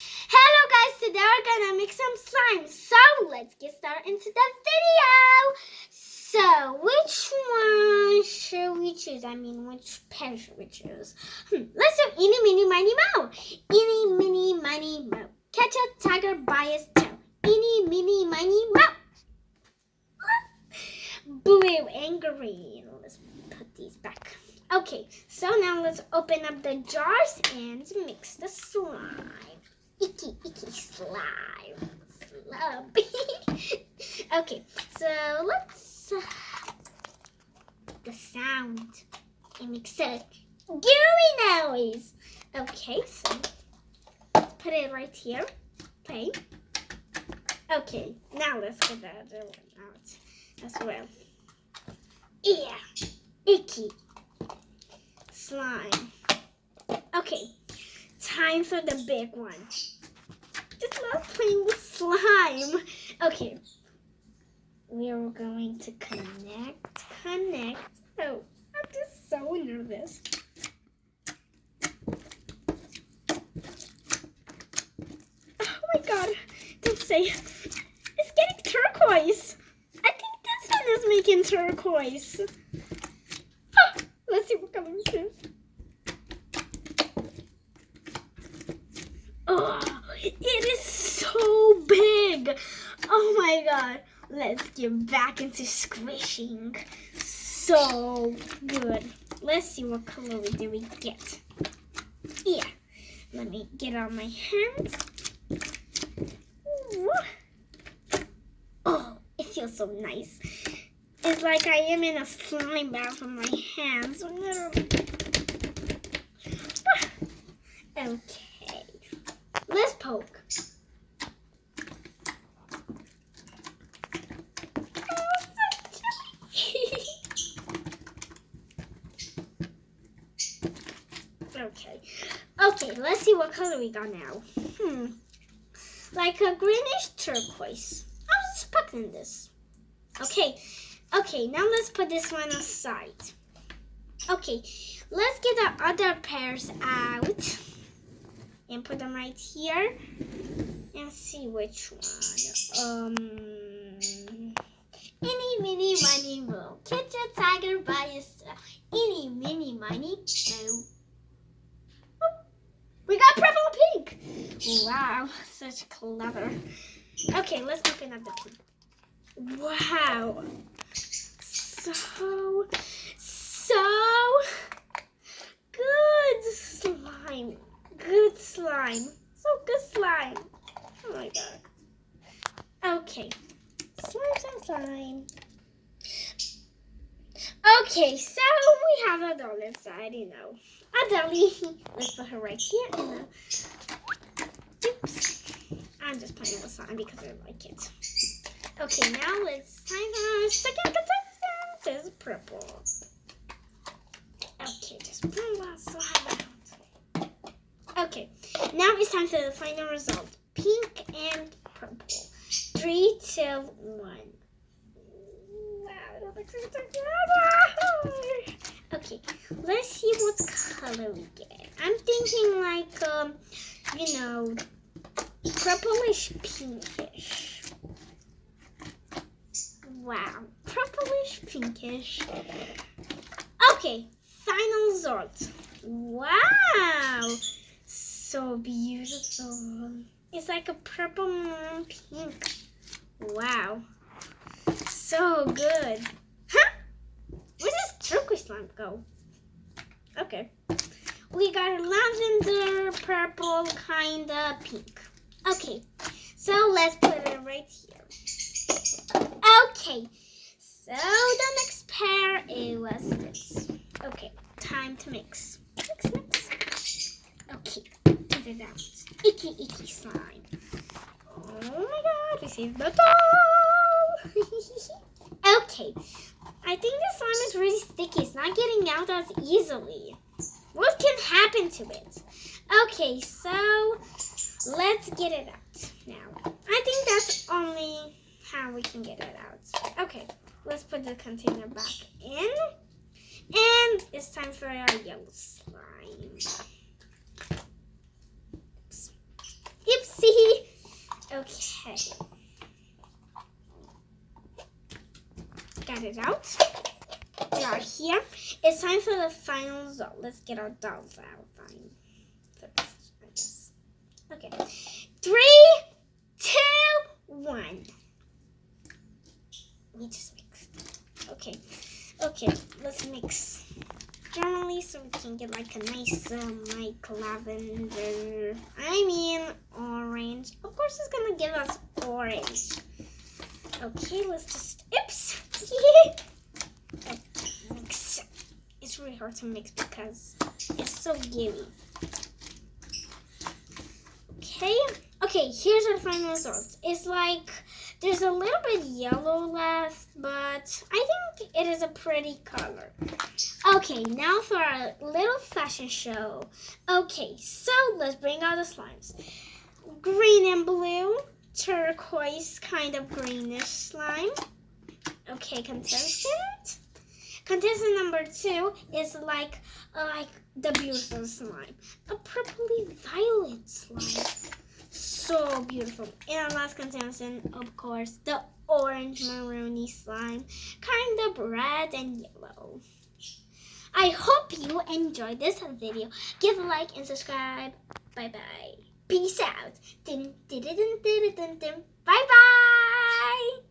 Hello guys, today we're gonna make some slime. So let's get started into the video. So which one should we choose? I mean, which pair should we choose? Hmm, let's do eeny, meeny, miny, moe. Eeny, meeny, miny, moe. Catch a tiger by his tail. Eeny, meeny, miny, moe. Blue and green. Let's put these back. Okay, so now let's open up the jars and mix the slime. Icky, icky slime. Slub. okay, so let's uh, the sound. It makes a gooey noise. Okay, so let's put it right here. Okay. Okay, now let's get the other one out as well. Yeah, icky slime. Okay, time for the big one. Just love playing with slime. Okay, we are going to connect, connect. Oh, I'm just so nervous. Oh my god, don't say. It's getting turquoise. I think this one is making turquoise. Oh, let's see what color it is. Oh, it is so big. Oh my god. Let's get back into squishing. So good. Let's see what color do we get. Yeah. Let me get on my hands. Oh, it feels so nice. It's like I am in a slime bath on my hands. Ah. Okay. Let's okay. Okay, let's see what color we got now. Hmm. Like a greenish turquoise. I was expecting this. Okay. Okay, now let's put this one aside. Okay, let's get the other pairs out and put them right here and see which one. Um, Eeny, mini miny, mo. Catch a tiger by his tail. Eeny, meeny, miny, mo. Oh, We got purple pink. Wow, such clever. Okay, let's open up the pink. Wow. So good slime. Good slime. So good slime. Oh my god. Okay. Slime, slime, slime. Okay, so we have a doll inside, you know. A dolly. Let's put her right here. And uh, oops. I'm just playing with slime because I like it. Okay, now let's time for our second contestant. Is purple. Okay, just pull that slime out. Okay, now it's time for the final result. Pink and purple. Three, two, one. Okay, let's see what color we get. I'm thinking like, um, you know, purplish pinkish. Wow, purplish pinkish. Okay, final result. Wow, so beautiful. It's like a purple pink. Wow, so good. Huh? Where does turquoise slime go? Okay, we got a lavender, purple, kinda pink. Okay, so let's put it right here. Okay, so the next pair it was this. Okay, time to mix. It out. Icky, icky slime. Oh my god, we saved the doll. okay, I think the slime is really sticky. It's not getting out as easily. What can happen to it? Okay, so let's get it out now. I think that's only how we can get it out. Okay, let's put the container back in. And it's time for our yellow slime. Oops. Yep, See? Okay. Got it out. We are here. It's time for the final result. Let's get our dolls out. Fine. First, I guess. Okay. Three, two, one. We just mixed. Okay. Okay, let's mix generally so we can get like a nice um, like lavender I mean orange of course it's gonna give us orange okay let's just oops mix it's really hard to mix because it's so gooey okay okay here's our final results. it's like there's a little bit yellow left but I think it is a pretty color Okay, now for our little fashion show. Okay, so let's bring out the slimes. Green and blue, turquoise kind of greenish slime. Okay, contestant. Contestant number two is like uh, like the beautiful slime, a purpley violet slime. So beautiful. And our last contestant, of course, the orange maroony slime, kind of red and yellow. I hope you enjoyed this video. Give a like and subscribe. Bye bye. Peace out. Bye bye.